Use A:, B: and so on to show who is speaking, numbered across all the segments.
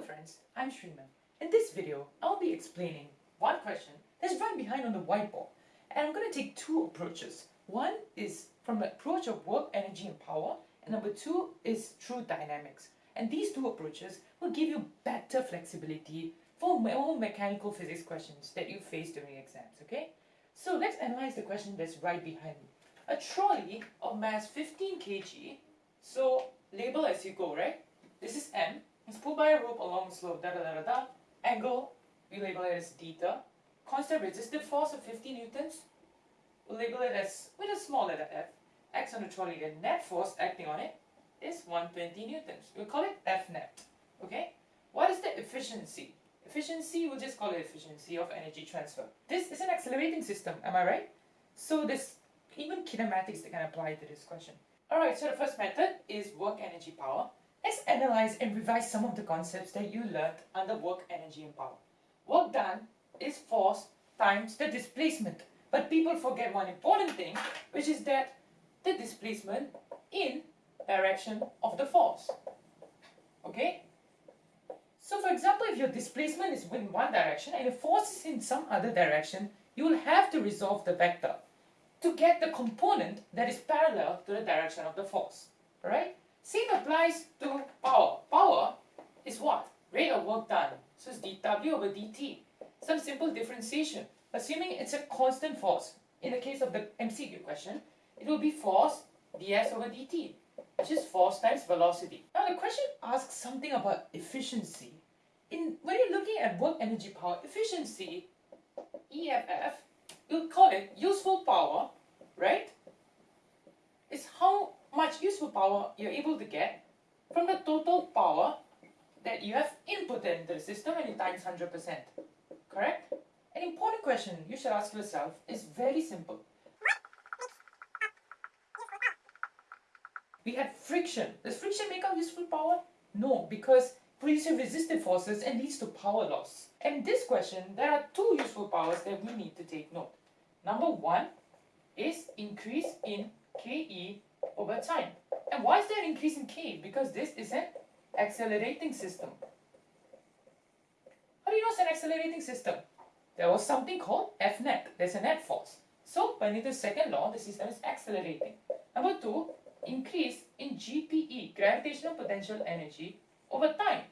A: Hello friends, I'm Shreeman. In this video, I'll be explaining one question that's right behind on the whiteboard. And I'm going to take two approaches. One is from the approach of work, energy and power. And number two is through dynamics. And these two approaches will give you better flexibility for more mechanical physics questions that you face during exams, okay? So let's analyze the question that's right behind me. A trolley of mass 15 kg, so label as you go, right? This is M, it's pulled by a rope along the slope, da da da da da. Angle, we label it as theta. Constant resistive force of 50 newtons, we'll label it as, with a small letter f. X on the trolley, the net force acting on it is 120 newtons. We'll call it F net, okay? What is the efficiency? Efficiency, we'll just call it efficiency of energy transfer. This is an accelerating system, am I right? So there's even kinematics that can apply to this question. Alright, so the first method is work energy power. Let's analyze and revise some of the concepts that you learned under work, energy and power. Work done is force times the displacement. But people forget one important thing, which is that the displacement in direction of the force. Okay? So for example, if your displacement is in one direction and the force is in some other direction, you will have to resolve the vector to get the component that is parallel to the direction of the force. Alright? Same applies to power. Power is what? Rate of work done. So it's dW over dt. Some simple differentiation. Assuming it's a constant force. In the case of the MCQ question, it will be force ds over dt, which is force times velocity. Now the question asks something about efficiency. In When you're looking at work energy power, efficiency, EFF, you'll call it useful power, right? It's how much useful power you're able to get from the total power that you have inputted into the system and you times 100%. Correct? An important question you should ask yourself is very simple. We had friction. Does friction make up useful power? No, because produces resistive forces and leads to power loss. And this question, there are two useful powers that we need to take note. Number one is increase in KE over time. And why is there an increase in K? Because this is an accelerating system. How do you know it's an accelerating system? There was something called F net. There's a net force. So by Newton's second law, the system is accelerating. Number two, increase in GPE, gravitational potential energy, over time.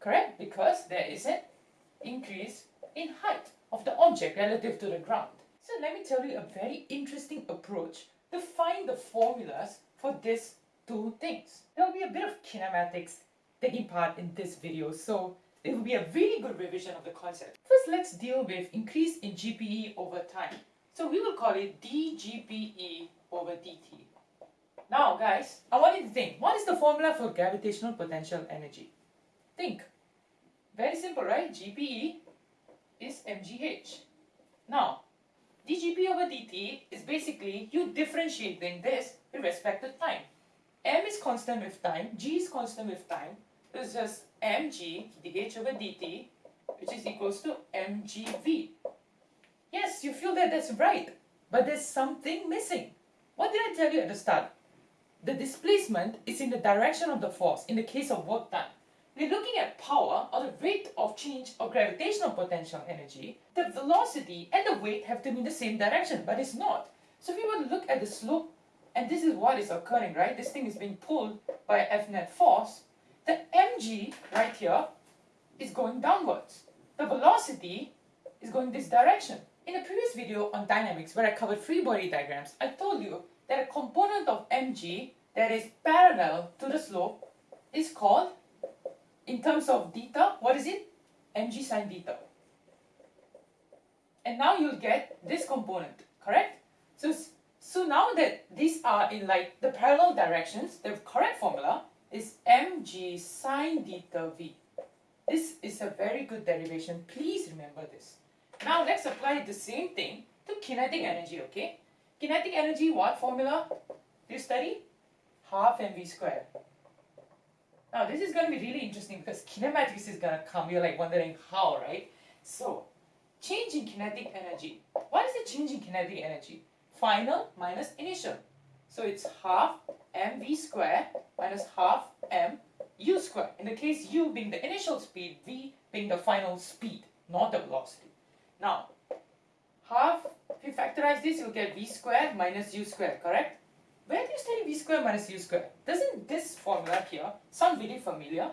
A: Correct? Because there is an increase in height of the object relative to the ground. So let me tell you a very interesting approach to find the formulas for these two things. There will be a bit of kinematics taking part in this video, so it will be a really good revision of the concept. First, let's deal with increase in GPE over time. So we will call it dGPE over dt. Now guys, I want you to think, what is the formula for gravitational potential energy? Think. Very simple, right? GPE is mgh. Now, dGP over dt is basically you differentiating this with respect to time. m is constant with time, g is constant with time, it's just mg dh over dt, which is equals to mgv. Yes, you feel that that's right, but there's something missing. What did I tell you at the start? The displacement is in the direction of the force in the case of work done. We're looking at power or the rate of change of gravitational potential energy. The velocity and the weight have to be in the same direction, but it's not. So if we were to look at the slope, and this is what is occurring, right? This thing is being pulled by F net force. The mg right here is going downwards. The velocity is going this direction. In a previous video on dynamics where I covered free body diagrams, I told you that a component of mg that is parallel to the slope is called in terms of theta, what is it? mg sine theta. And now you'll get this component, correct? So, so now that these are in like the parallel directions, the correct formula is mg sine theta v. This is a very good derivation. Please remember this. Now let's apply the same thing to kinetic energy, okay? Kinetic energy, what formula do you study? Half mv squared. Now this is going to be really interesting because kinematics is going to come. You're like wondering how, right? So, change in kinetic energy. What is the change in kinetic energy? Final minus initial. So it's half mv square minus half m u square. In the case u being the initial speed, v being the final speed, not the velocity. Now, half, if you factorize this, you'll get v square minus u square, correct? Where do you study v square minus u square? Doesn't this formula here sound really familiar?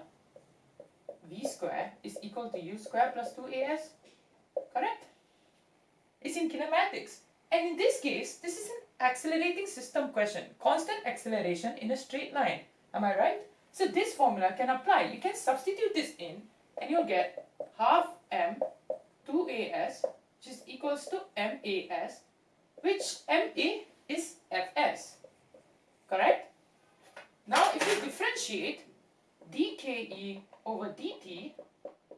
A: v square is equal to u square plus 2as, correct? It's in kinematics. And in this case, this is an accelerating system question. Constant acceleration in a straight line. Am I right? So this formula can apply. You can substitute this in and you'll get half m 2as which is equals to mas which ma is fs. Correct? Now if you differentiate dke over dt,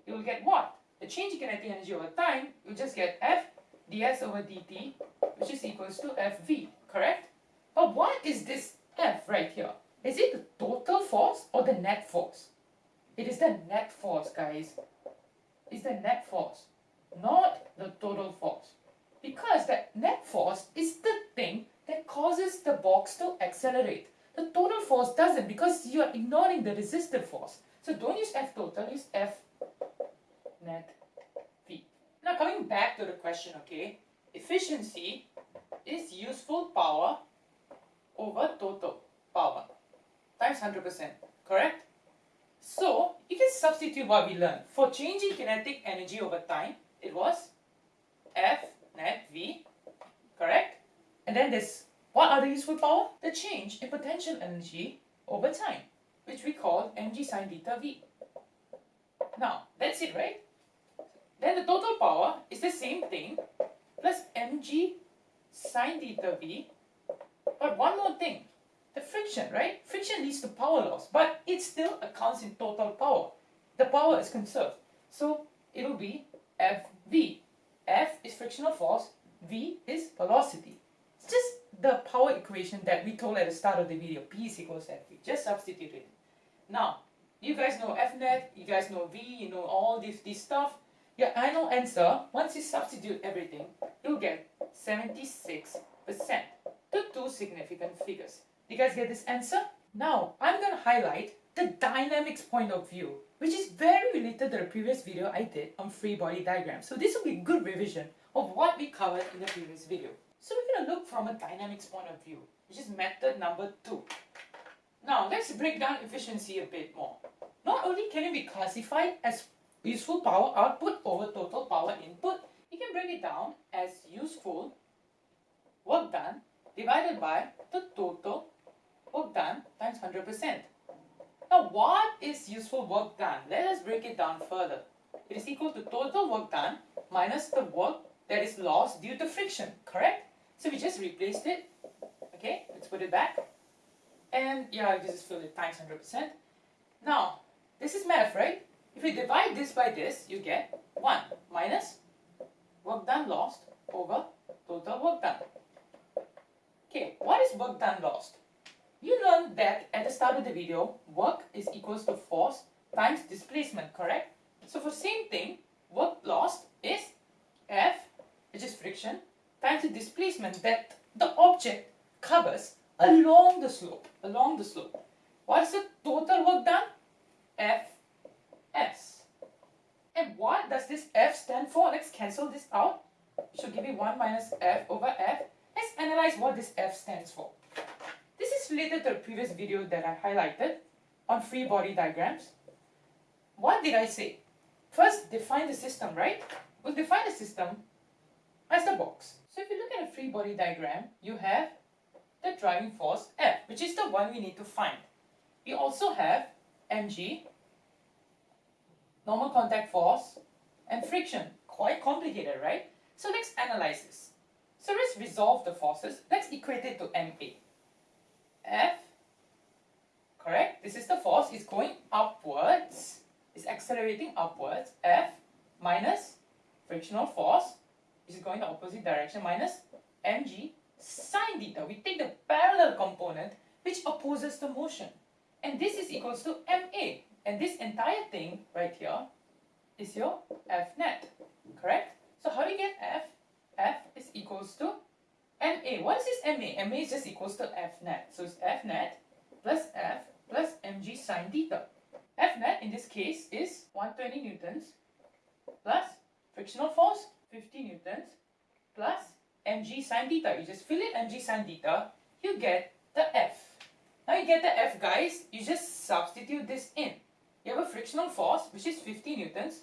A: you'll get what? The change in kinetic energy over time, you just get f ds over dt which is equals to fv, correct? But what is this f right here? Is it the total force or the net force? It is the net force, guys. It's the net force, not the total force. Because the net force is the thing that causes the box to accelerate. The total force doesn't because you are ignoring the resistive force. So don't use F total, use F net. Now coming back to the question, okay, efficiency is useful power over total power times 100%, correct? So, you can substitute what we learned. For changing kinetic energy over time, it was F net V, correct? And then this, what other useful power? The change in potential energy over time, which we call mg sine theta V. Now, that's it, right? Then the total power is the same thing plus mg sine theta V. But one more thing, the friction, right? Friction leads to power loss, but it still accounts in total power. The power is conserved. So it will be Fv. F is frictional force, V is velocity. It's just the power equation that we told at the start of the video. P is equals Fv. Just substitute it. Now, you guys know Fnet, you guys know V, you know all this, this stuff. Your final answer, once you substitute everything, you'll get 76%. The two significant figures. You guys get this answer? Now, I'm going to highlight the dynamics point of view, which is very related to the previous video I did on free body diagrams. So this will be good revision of what we covered in the previous video. So we're going to look from a dynamics point of view, which is method number two. Now, let's break down efficiency a bit more. Not only can it be classified as useful power output over total power input, you can break it down as useful work done divided by the total work done times 100%. Now what is useful work done? Let us break it down further. It is equal to total work done minus the work that is lost due to friction, correct? So we just replaced it. Okay, let's put it back. And yeah, this is fill it times 100%. Now, this is math, right? If we divide this by this, you get 1 minus work done lost over total work done. Okay, what is work done lost? You learned that at the start of the video, work is equals to force times displacement, correct? So for same thing, work lost is F, which is friction, times the displacement that the object covers along the slope, along the slope. What is the total work done? F S. And what does this F stand for? Let's cancel this out. Should give you 1 minus F over F. Let's analyze what this F stands for. This is related to the previous video that I highlighted on free body diagrams. What did I say? First, define the system, right? We'll define the system as the box. So if you look at a free body diagram, you have the driving force F, which is the one we need to find. We also have mg, normal contact force, and friction. Quite complicated, right? So let's analyze this. So let's resolve the forces. Let's equate it to MA. F, correct? This is the force. It's going upwards. It's accelerating upwards. F minus frictional force is going the opposite direction minus mg sine theta. We take the parallel component which opposes the motion. And this is equals to ma. And this entire thing right here is your F net, correct? So how do you get F? F is equals to MA. What is this MA? MA is just equals to F net. So it's F net plus F plus mg sine theta. F net in this case is 120 newtons plus frictional force 50 newtons plus mg sine theta. You just fill in mg sine theta, you get the F. Now you get the F guys, you just substitute this in. You have a frictional force which is 50 newtons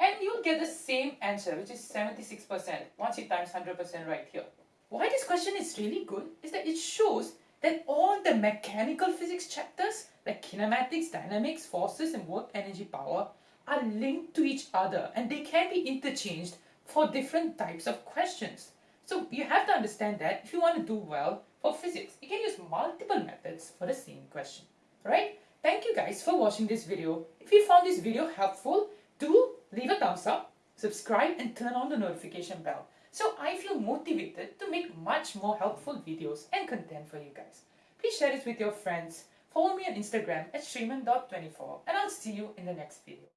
A: and you'll get the same answer which is 76% once you times 100% right here. Why this question is really good is that it shows that all the mechanical physics chapters like kinematics, dynamics, forces and work energy power are linked to each other and they can be interchanged for different types of questions. So you have to understand that if you want to do well for physics, you can use multiple methods for the same question. Alright? Thank you guys for watching this video. If you found this video helpful, do leave a thumbs up, subscribe and turn on the notification bell so I feel motivated to make much more helpful videos and content for you guys. Please share this with your friends. Follow me on Instagram at shriman.24 and I'll see you in the next video.